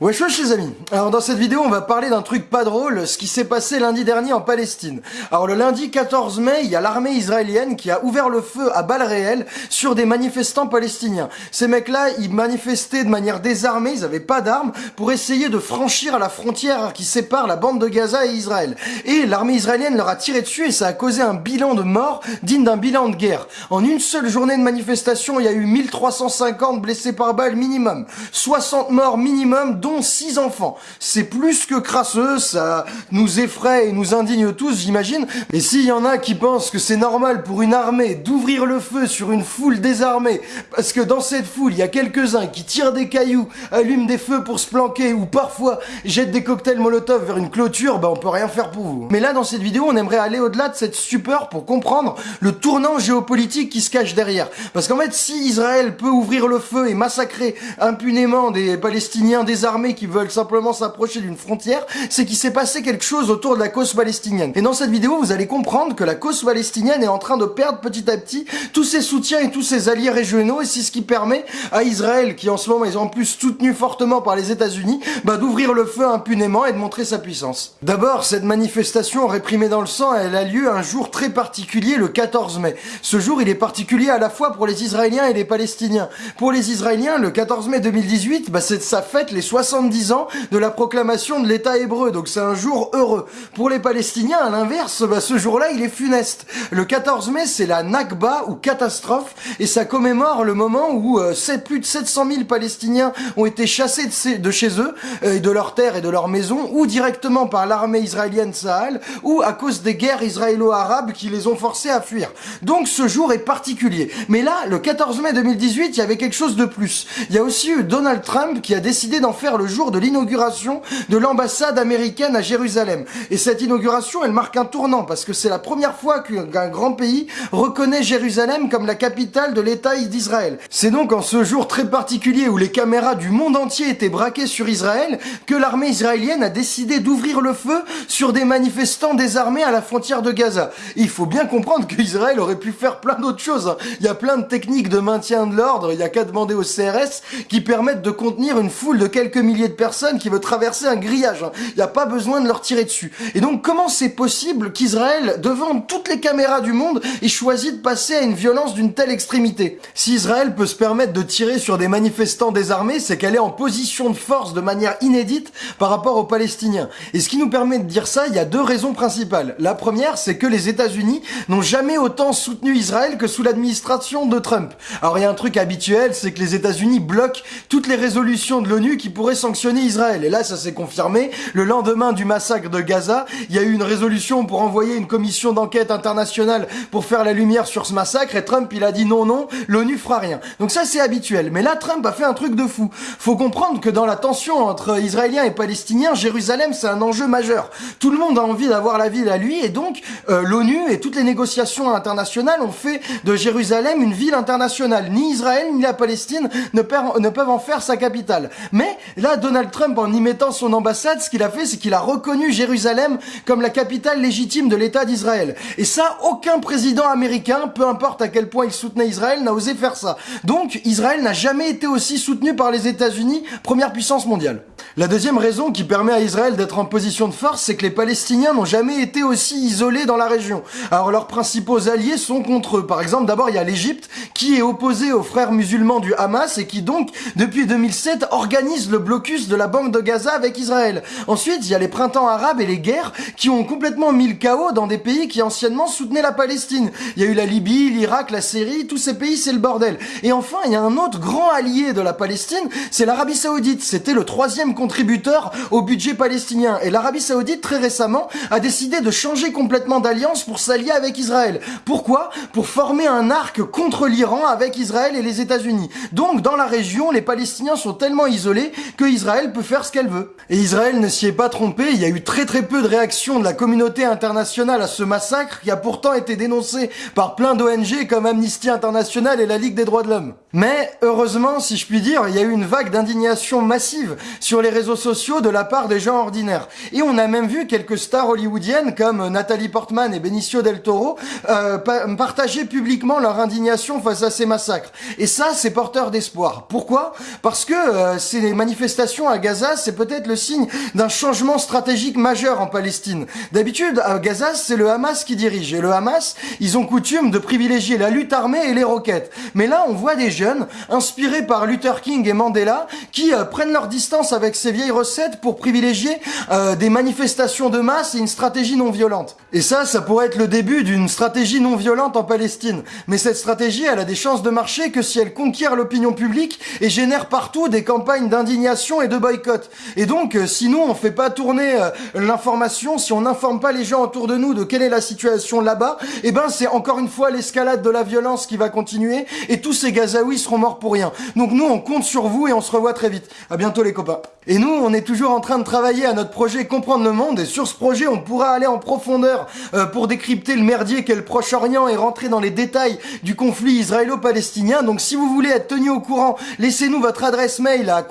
Wesh wesh les amis Alors dans cette vidéo on va parler d'un truc pas drôle, ce qui s'est passé lundi dernier en Palestine. Alors le lundi 14 mai, il y a l'armée israélienne qui a ouvert le feu à balles réelles sur des manifestants palestiniens. Ces mecs-là, ils manifestaient de manière désarmée, ils avaient pas d'armes, pour essayer de franchir la frontière qui sépare la bande de Gaza et Israël. Et l'armée israélienne leur a tiré dessus et ça a causé un bilan de morts digne d'un bilan de guerre. En une seule journée de manifestation, il y a eu 1350 blessés par balle minimum, 60 morts minimum, six enfants. C'est plus que crasseux, ça nous effraie et nous indigne tous, j'imagine. Et s'il y en a qui pensent que c'est normal pour une armée d'ouvrir le feu sur une foule désarmée, parce que dans cette foule, il y a quelques-uns qui tirent des cailloux, allument des feux pour se planquer, ou parfois jettent des cocktails Molotov vers une clôture, bah on peut rien faire pour vous. Mais là, dans cette vidéo, on aimerait aller au-delà de cette stupeur pour comprendre le tournant géopolitique qui se cache derrière. Parce qu'en fait, si Israël peut ouvrir le feu et massacrer impunément des Palestiniens désarmés, qui veulent simplement s'approcher d'une frontière, c'est qu'il s'est passé quelque chose autour de la cause palestinienne. Et dans cette vidéo, vous allez comprendre que la cause palestinienne est en train de perdre petit à petit tous ses soutiens et tous ses alliés régionaux, et c'est ce qui permet à Israël, qui en ce moment est en plus soutenu fortement par les États-Unis, bah, d'ouvrir le feu impunément et de montrer sa puissance. D'abord, cette manifestation réprimée dans le sang, elle a lieu un jour très particulier, le 14 mai. Ce jour, il est particulier à la fois pour les Israéliens et les Palestiniens. Pour les Israéliens, le 14 mai 2018, bah, c'est sa fête les 60 70 ans de la proclamation de l'État hébreu, donc c'est un jour heureux. Pour les Palestiniens, à l'inverse, bah, ce jour-là, il est funeste. Le 14 mai, c'est la Nakba, ou catastrophe, et ça commémore le moment où euh, plus de 700 000 Palestiniens ont été chassés de, chez eux, euh, de leurs terres et de leurs maisons, ou directement par l'armée israélienne Sahel, ou à cause des guerres israélo-arabes qui les ont forcés à fuir. Donc ce jour est particulier. Mais là, le 14 mai 2018, il y avait quelque chose de plus. Il y a aussi eu Donald Trump qui a décidé d'en faire le jour de l'inauguration de l'ambassade américaine à Jérusalem. Et cette inauguration, elle marque un tournant parce que c'est la première fois qu'un grand pays reconnaît Jérusalem comme la capitale de l'État d'Israël. C'est donc en ce jour très particulier où les caméras du monde entier étaient braquées sur Israël que l'armée israélienne a décidé d'ouvrir le feu sur des manifestants désarmés à la frontière de Gaza. il faut bien comprendre qu'Israël aurait pu faire plein d'autres choses. Hein. Il y a plein de techniques de maintien de l'ordre, il y a qu'à demander au CRS qui permettent de contenir une foule de quelques milliers de personnes qui veut traverser un grillage. Hein. Il n'y a pas besoin de leur tirer dessus. Et donc comment c'est possible qu'Israël, devant toutes les caméras du monde, ait choisi de passer à une violence d'une telle extrémité? Si Israël peut se permettre de tirer sur des manifestants désarmés, c'est qu'elle est en position de force de manière inédite par rapport aux Palestiniens. Et ce qui nous permet de dire ça, il y a deux raisons principales. La première, c'est que les États-Unis n'ont jamais autant soutenu Israël que sous l'administration de Trump. Alors il y a un truc habituel, c'est que les États-Unis bloquent toutes les résolutions de l'ONU qui pourraient sanctionner Israël. Et là, ça s'est confirmé. Le lendemain du massacre de Gaza, il y a eu une résolution pour envoyer une commission d'enquête internationale pour faire la lumière sur ce massacre. Et Trump, il a dit non, non, l'ONU fera rien. Donc ça, c'est habituel. Mais là, Trump a fait un truc de fou. Faut comprendre que dans la tension entre Israéliens et Palestiniens, Jérusalem, c'est un enjeu majeur. Tout le monde a envie d'avoir la ville à lui. Et donc, euh, l'ONU et toutes les négociations internationales ont fait de Jérusalem une ville internationale. Ni Israël, ni la Palestine ne, ne peuvent en faire sa capitale. Mais là, Donald Trump, en y mettant son ambassade, ce qu'il a fait, c'est qu'il a reconnu Jérusalem comme la capitale légitime de l'État d'Israël. Et ça, aucun président américain, peu importe à quel point il soutenait Israël, n'a osé faire ça. Donc, Israël n'a jamais été aussi soutenu par les États-Unis, première puissance mondiale. La deuxième raison qui permet à Israël d'être en position de force, c'est que les Palestiniens n'ont jamais été aussi isolés dans la région. Alors leurs principaux alliés sont contre eux. Par exemple, d'abord il y a l'Égypte qui est opposée aux frères musulmans du Hamas et qui donc, depuis 2007, organise le blocus de la bande de Gaza avec Israël. Ensuite, il y a les printemps arabes et les guerres qui ont complètement mis le chaos dans des pays qui anciennement soutenaient la Palestine. Il y a eu la Libye, l'Irak, la Syrie, tous ces pays c'est le bordel. Et enfin, il y a un autre grand allié de la Palestine, c'est l'Arabie Saoudite. C'était le troisième contributeur au budget palestinien. Et l'Arabie Saoudite, très récemment, a décidé de changer complètement d'alliance pour s'allier avec Israël. Pourquoi? Pour former un arc contre l'Iran avec Israël et les États-Unis. Donc, dans la région, les Palestiniens sont tellement isolés Israël peut faire ce qu'elle veut. Et Israël ne s'y est pas trompé, il y a eu très très peu de réactions de la communauté internationale à ce massacre qui a pourtant été dénoncé par plein d'ONG comme Amnesty International et la Ligue des droits de l'homme. Mais, heureusement, si je puis dire, il y a eu une vague d'indignation massive sur les les réseaux sociaux de la part des gens ordinaires. Et on a même vu quelques stars hollywoodiennes comme Nathalie Portman et Benicio del Toro euh, partager publiquement leur indignation face à ces massacres. Et ça, c'est porteur d'espoir. Pourquoi? Parce que euh, ces manifestations à Gaza, c'est peut-être le signe d'un changement stratégique majeur en Palestine. D'habitude, à Gaza, c'est le Hamas qui dirige. Et le Hamas, ils ont coutume de privilégier la lutte armée et les roquettes. Mais là, on voit des jeunes, inspirés par Luther King et Mandela, qui euh, prennent leur distance avec ces vieilles recettes pour privilégier euh, des manifestations de masse et une stratégie non violente. Et ça, ça pourrait être le début d'une stratégie non violente en Palestine. Mais cette stratégie, elle a des chances de marcher que si elle conquiert l'opinion publique et génère partout des campagnes d'indignation et de boycott. Et donc, euh, si nous, on fait pas tourner l'information, si on n'informe pas les gens autour de nous de quelle est la situation là-bas, eh ben c'est encore une fois l'escalade de la violence qui va continuer et tous ces Gazaouis seront morts pour rien. Donc nous, on compte sur vous et on se revoit très vite. À bientôt les copains. Et nous, on est toujours en train de travailler à notre projet Comprendre le Monde, et sur ce projet, on pourra aller en profondeur euh, pour décrypter le merdier qu'est le Proche-Orient et rentrer dans les détails du conflit israélo-palestinien. Donc si vous voulez être tenu au courant, laissez-nous votre adresse mail à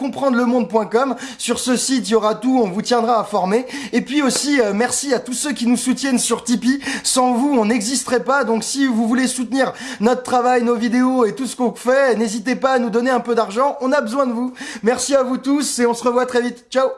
Sur ce site, il y aura tout, on vous tiendra informé. Et puis aussi, euh, merci à tous ceux qui nous soutiennent sur Tipeee. Sans vous, on n'existerait pas. Donc si vous voulez soutenir notre travail, nos vidéos et tout ce qu'on fait, n'hésitez pas à nous donner un peu d'argent. On a besoin de vous. Merci à vous tous et on se revoit très vite. Ciao